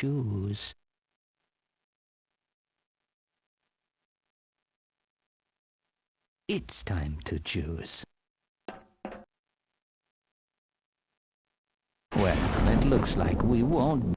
choose. It's time to choose. Well, it looks like we won't